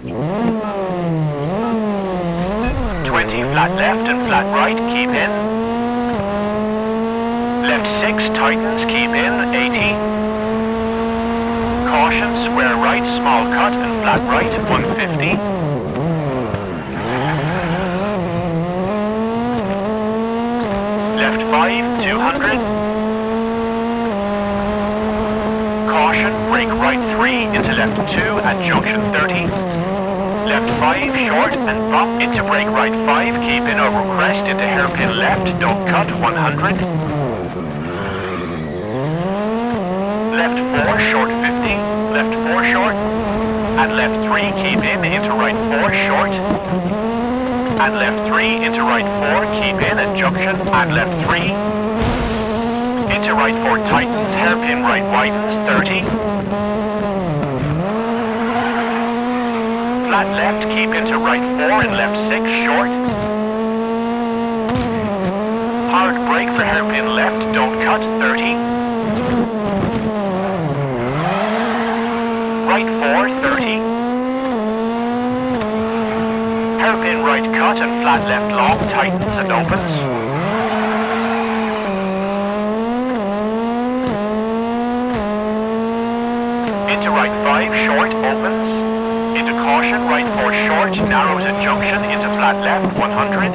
20 flat left and flat right, keep in. Left 6, tightens, keep in, 80. Caution, square right, small cut and flat right, 150. Left 5, 200. Caution, brake right 3 into left 2 at junction 30. Left 5, short and bump into brake right. 5, keep in over. Crest into hairpin left, don't cut. 100. Left 4, short 50, left 4 short, and left 3, keep in into right 4, short. And left 3 into right 4, keep in at junction, and left 3 into right 4 tightens, hairpin right widens, 30. Flat left, keep into right 4 and left 6, short. Hard brake for hairpin left, don't cut, 30. Right 4, 30. Hairpin right cut and flat left long tightens and opens. Into right 5 short opens. Caution right 4 short narrows at junction into flat left 100.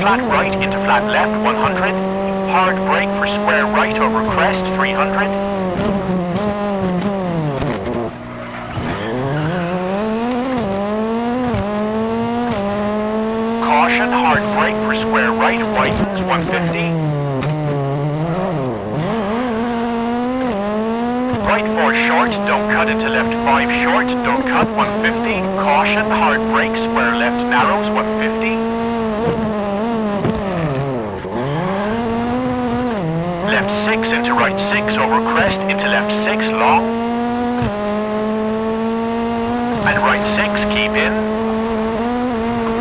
Flat right into flat left 100. Hard brake for square right over crest 300. Caution, hard brake for square right, widens 150. Right 4 short, don't cut into left 5 short, don't cut 150. Caution, hard brake, square left narrows 150. Left 6 into right 6 over crest into left 6 long. And right 6 keep in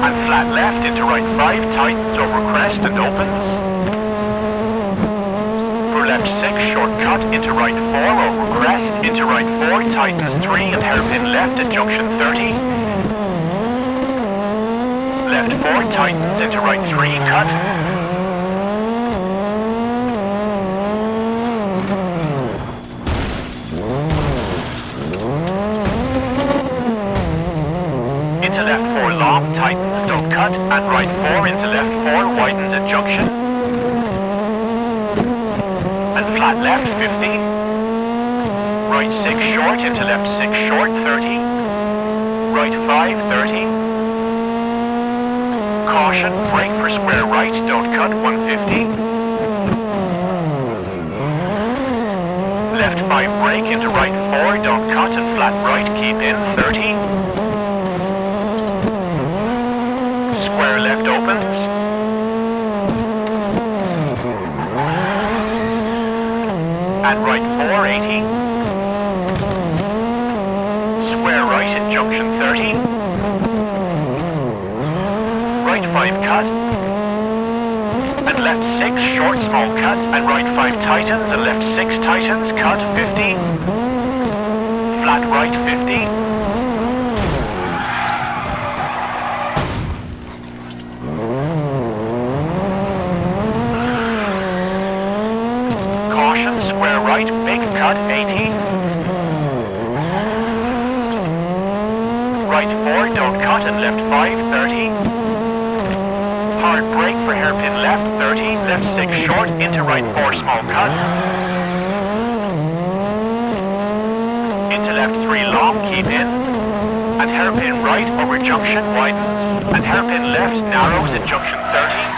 and flat left into right 5, tightens over crest and opens. For left 6, shortcut into right 4, over crest, into right 4, tightens 3 and hairpin left at junction 30. Left 4, tightens into right 3, cut. into left 4 long, tightens, don't cut, and right 4 into left 4, widens at junction. And flat left 50. Right 6 short into left 6 short 30. Right 5 30. Caution, brake for square right, don't cut 150. Left 5 brake into right 4, don't cut and flat right, keep in 30. square left opens. And right 480. Square right at junction 30. Right 5 cut. And left 6 short small cut. And right 5 tightens and left 6 tightens. Cut 50. Flat right 50. Right, big cut 80. Right 4, don't cut and left 5, 30. Hard brake for hairpin left 30, left 6 short, into right 4 small cut. Into left 3 long, keep in. And hairpin right over junction widens. And hairpin left narrows at junction 30.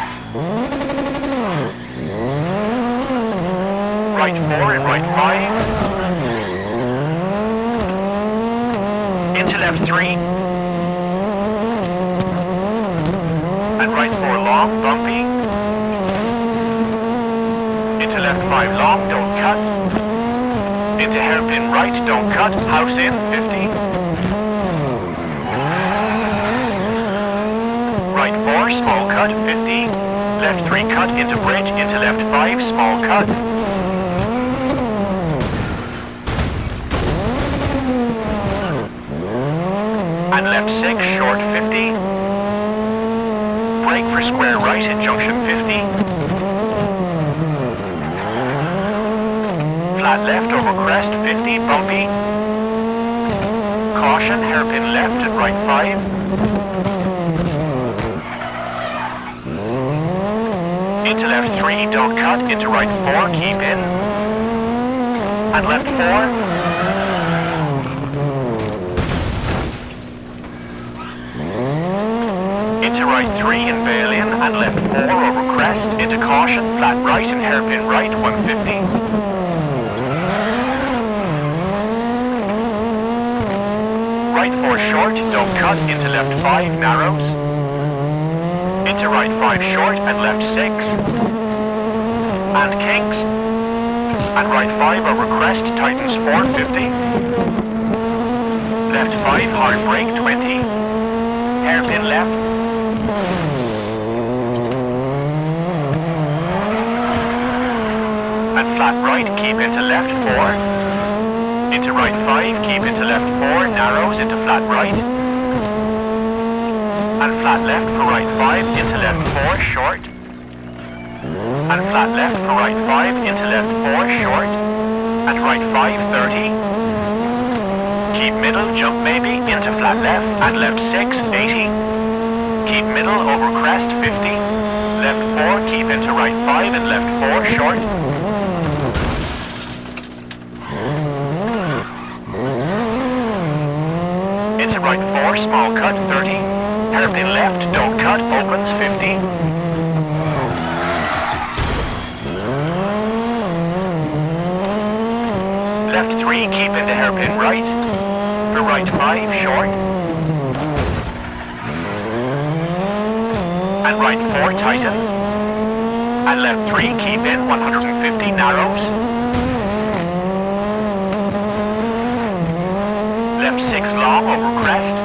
Right 4 and right 5. Into left 3. And right 4 long, bumpy. Into left 5 long, don't cut. Into hairpin right, don't cut. House in, 50. Right 4, small cut, 50. Left 3 cut into bridge, into left 5, small cut. And left 6, short 50. Brake for square right at junction 50. Flat left over crest 50, bumpy. Caution, hairpin left at right 5. Into left 3, don't cut. Into right 4, keep in. And left 4. Right 3 in Balian and left 4 over crest. Into caution, flat right and hairpin right, 150. Right 4 short, don't cut. Into left 5, narrows. Into right 5 short and left 6. And kinks. And right 5 over crest, tightens 450. Left 5, hard brake 20. Hairpin left. And flat right, keep into left 4. Into right 5, keep into left 4, narrows into flat right. And flat left for right 5, into left 4, short. And flat left for right 5, into left 4, short. And right 5, 30. Keep middle, jump maybe, into flat left, and left 6, 80. Keep middle, over crest, 50. Left 4, keep into right 5, and left 4, short. Into right 4, small cut, 30. Hairpin left, don't cut, opens, 50. Left 3, keep into hairpin right. For right 5, short. And right 4, tightens. And left 3, keep in, 150, narrows. Left 6, long, over crest.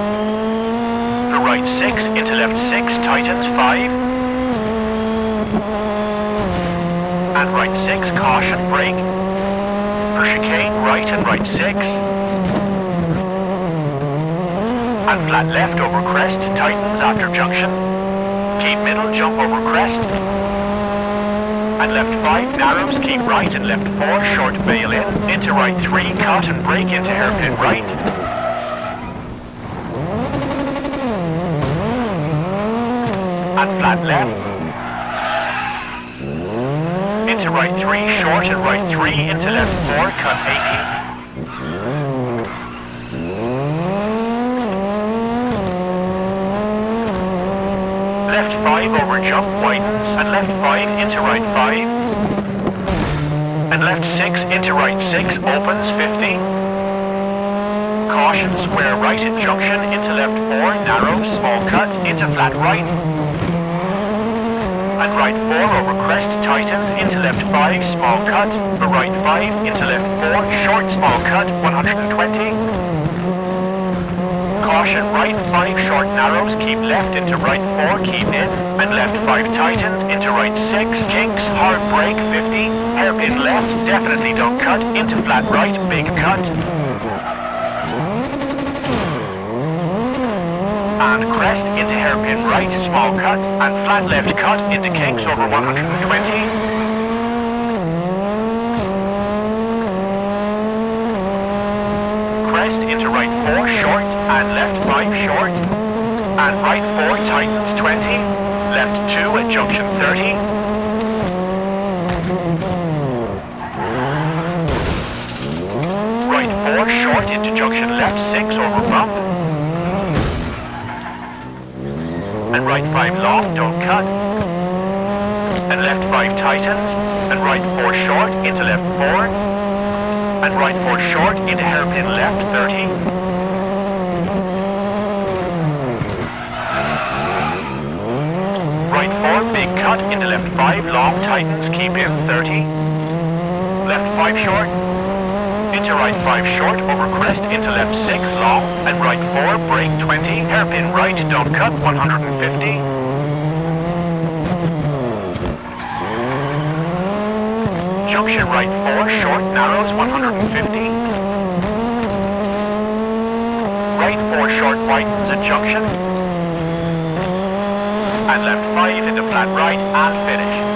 The right 6, into left 6, tightens, 5. And right 6, caution, brake. For chicane, right and right 6. And flat left over crest, tightens after junction. Keep middle, jump over crest. And left 5 narrows, keep right and left 4 short bail in. Into right 3, cut and brake into hairpin right. And flat left. Into right 3, short and right 3, into left 4, cut 80. Left 5 over jump widens, and left 5 into right 5. And left 6 into right 6, opens 50. Caution, square right junction, into left 4, narrow, small cut, into flat right. And right 4 over crest, tightens, into left 5, small cut, for right 5, into left 4, short, small cut, 120. Caution, right 5 short narrows, keep left into right 4, keep in, and left 5 tightens, into right 6, kinks, hard brake 50, hairpin left, definitely don't cut, into flat right, big cut. And crest into hairpin right, small cut, and flat left cut into kinks over 120. Crest into right 4 short, and left 5 short, and right 4 tightens 20, left 2 at junction 30. Right 4 short into junction left 6 over bump. And right 5 long, don't cut. And left 5 tightens, and right 4 short into left 4. And right 4 short into hairpin left 30. Right 4, big cut into left 5, long tightens, keep in 30. Left 5 short. Into right 5 short, over crest, into left 6, long. And right 4, brake 20, hairpin right, don't cut, 150. Junction right 4, short, narrows, 150. right 4 short widens at junction. And left 5 into flat right and finish.